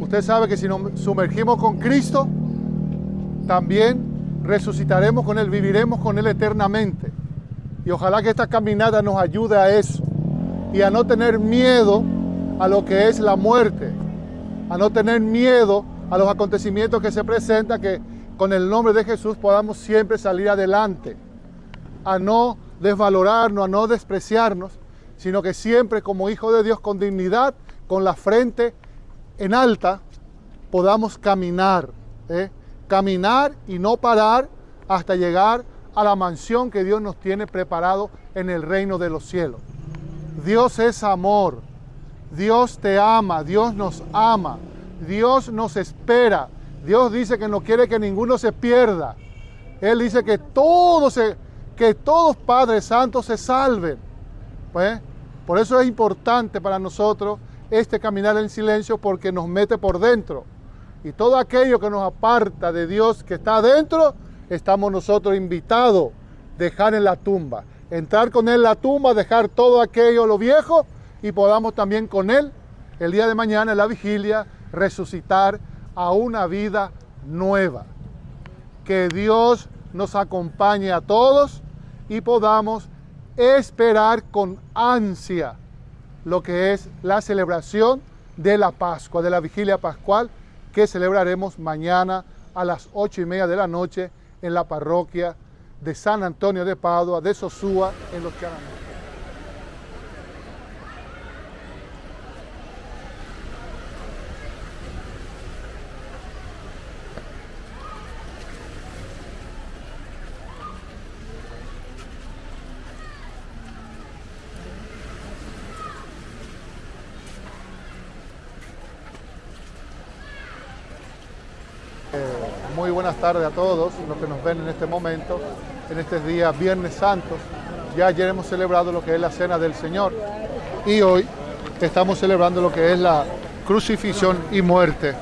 Usted sabe que si nos sumergimos con Cristo, también resucitaremos con Él, viviremos con Él eternamente. Y ojalá que esta caminata nos ayude a eso. Y a no tener miedo a lo que es la muerte, a no tener miedo a los acontecimientos que se presentan, que con el nombre de Jesús podamos siempre salir adelante, a no desvalorarnos, a no despreciarnos, sino que siempre como hijo de Dios con dignidad, con la frente en alta, podamos caminar, ¿eh? caminar y no parar hasta llegar a la mansión que Dios nos tiene preparado en el reino de los cielos. Dios es amor, Dios te ama, Dios nos ama, Dios nos espera, Dios dice que no quiere que ninguno se pierda. Él dice que todos, que todos Padres Santos se salven. Pues, por eso es importante para nosotros este caminar en silencio porque nos mete por dentro. Y todo aquello que nos aparta de Dios que está adentro, estamos nosotros invitados a dejar en la tumba. Entrar con Él en la tumba, dejar todo aquello, lo viejo, y podamos también con Él, el día de mañana, en la vigilia, resucitar a una vida nueva. Que Dios nos acompañe a todos y podamos esperar con ansia lo que es la celebración de la Pascua, de la vigilia pascual que celebraremos mañana a las ocho y media de la noche en la parroquia de San Antonio de Padua, de Sosúa, en los Charanos. Muy buenas tardes a todos los que nos ven en este momento, en este día Viernes Santo. Ya ayer hemos celebrado lo que es la Cena del Señor y hoy estamos celebrando lo que es la crucifixión y muerte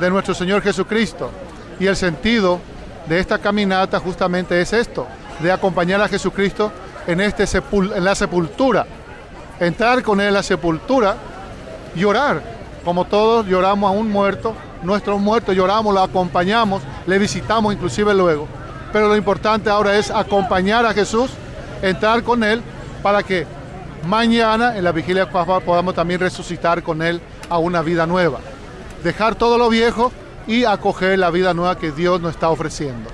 de nuestro Señor Jesucristo. Y el sentido de esta caminata justamente es esto, de acompañar a Jesucristo en, este en la sepultura, entrar con Él en la sepultura, llorar, como todos lloramos a un muerto, nuestros muertos lloramos, lo acompañamos, le visitamos inclusive luego. Pero lo importante ahora es acompañar a Jesús, entrar con Él, para que mañana en la vigilia pascual podamos también resucitar con Él a una vida nueva. Dejar todo lo viejo y acoger la vida nueva que Dios nos está ofreciendo.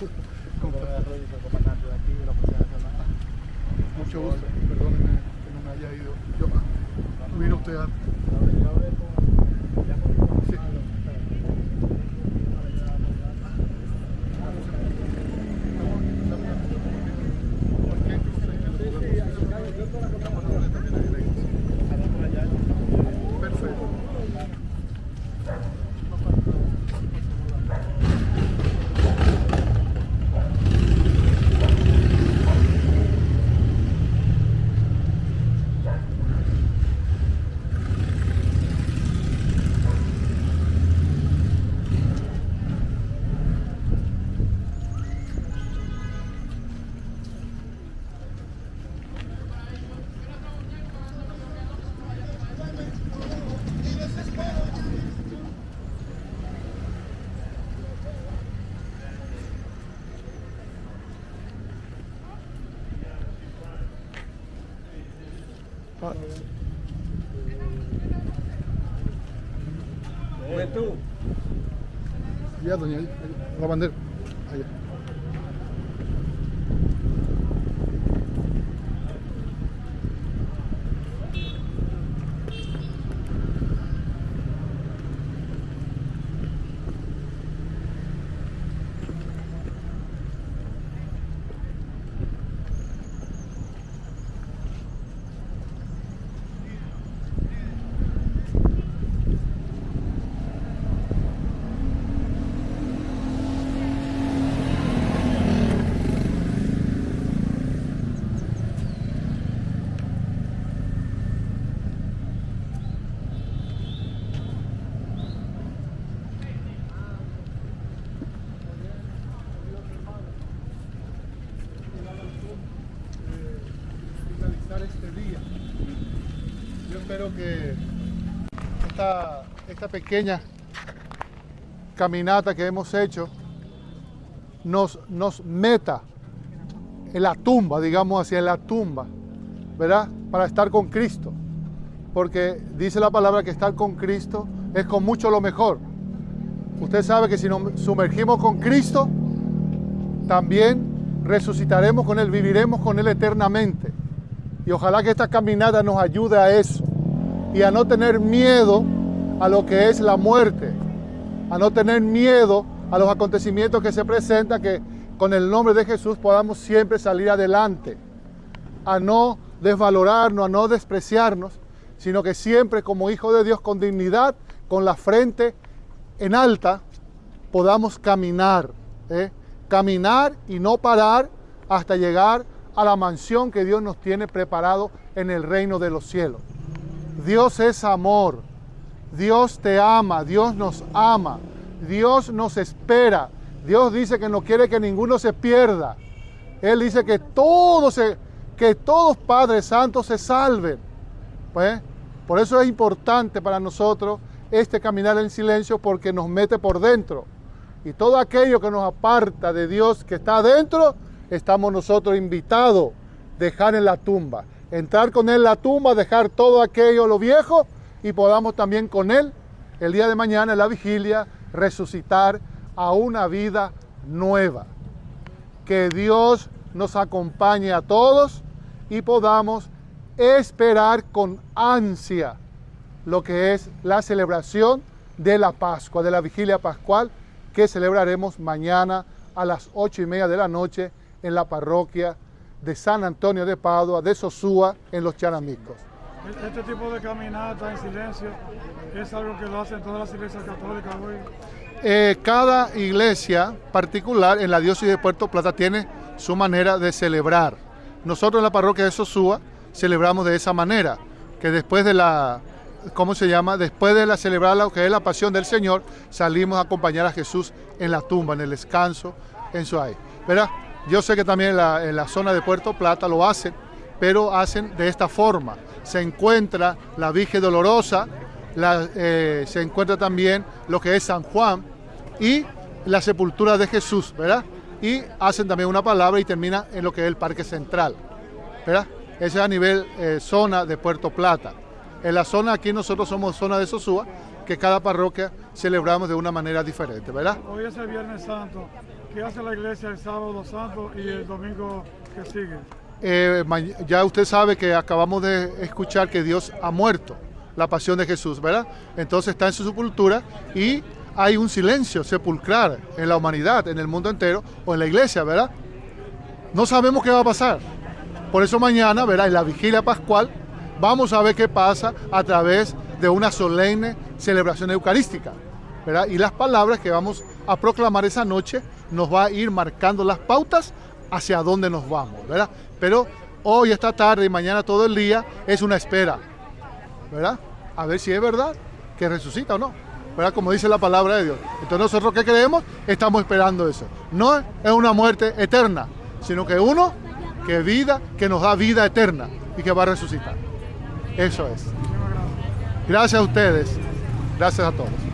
Thank you. Ah, tú? Ya, doña, la bandera. Allá. Este día. Yo espero que esta, esta pequeña caminata que hemos hecho nos, nos meta en la tumba, digamos en la tumba, ¿verdad? Para estar con Cristo. Porque dice la palabra que estar con Cristo es con mucho lo mejor. Usted sabe que si nos sumergimos con Cristo, también resucitaremos con Él, viviremos con Él eternamente. Y ojalá que esta caminata nos ayude a eso. Y a no tener miedo a lo que es la muerte, a no tener miedo a los acontecimientos que se presentan, que con el nombre de Jesús podamos siempre salir adelante, a no desvalorarnos, a no despreciarnos, sino que siempre como hijo de Dios con dignidad, con la frente en alta, podamos caminar, ¿eh? caminar y no parar hasta llegar a la mansión que Dios nos tiene preparado en el reino de los cielos. Dios es amor, Dios te ama, Dios nos ama, Dios nos espera, Dios dice que no quiere que ninguno se pierda. Él dice que todos, se, que todos Padres Santos se salven. Pues, por eso es importante para nosotros este caminar en silencio porque nos mete por dentro. Y todo aquello que nos aparta de Dios que está adentro, estamos nosotros invitados a dejar en la tumba. Entrar con Él en la tumba, dejar todo aquello, lo viejo, y podamos también con Él, el día de mañana, en la vigilia, resucitar a una vida nueva. Que Dios nos acompañe a todos y podamos esperar con ansia lo que es la celebración de la Pascua, de la vigilia pascual, que celebraremos mañana a las ocho y media de la noche en la parroquia de San Antonio de Padua, de Sosúa, en los Charamicos. Este tipo de caminata en silencio es algo que lo hacen todas las iglesias católicas hoy. Eh, cada iglesia particular en la diócesis de Puerto Plata tiene su manera de celebrar. Nosotros en la parroquia de Sosúa celebramos de esa manera, que después de la, ¿cómo se llama? Después de la celebrar lo que es la pasión del Señor, salimos a acompañar a Jesús en la tumba, en el descanso, en su ahí. ¿Verdad? Yo sé que también en la, zona de Puerto Plata lo hacen, pero hacen de esta forma. Se encuentra la Virgen Dolorosa, eh, se encuentra también lo que es San Juan, y la sepultura de Jesús, ¿verdad? Y hacen también una palabra y termina en lo que es el Parque Central, ¿verdad? Ese es a nivel eh, zona de Puerto Plata. En la zona aquí nosotros somos zona de Sosúa, que cada parroquia celebramos de una manera diferente, ¿verdad? Hoy es el Viernes Santo. ¿Qué hace la iglesia el sábado santo y el domingo que sigue? Eh, ya usted sabe que acabamos de escuchar que Dios ha muerto, la pasión de Jesús, ¿verdad? Entonces está en su sepultura y hay un silencio sepulcral en la humanidad, en el mundo entero o en la iglesia, ¿verdad? No sabemos qué va a pasar. Por eso mañana, ¿verdad? En la vigilia pascual, vamos a ver qué pasa a través de una solemne celebración eucarística, ¿verdad? Y las palabras que vamos a proclamar esa noche nos va a ir marcando las pautas hacia dónde nos vamos, ¿verdad? Pero hoy, esta tarde y mañana todo el día es una espera, ¿verdad? A ver si es verdad que resucita o no, ¿verdad? Como dice la palabra de Dios. Entonces nosotros que creemos estamos esperando eso. No es una muerte eterna, sino que uno que vida, que nos da vida eterna y que va a resucitar. Eso es. Gracias a ustedes. Gracias a todos.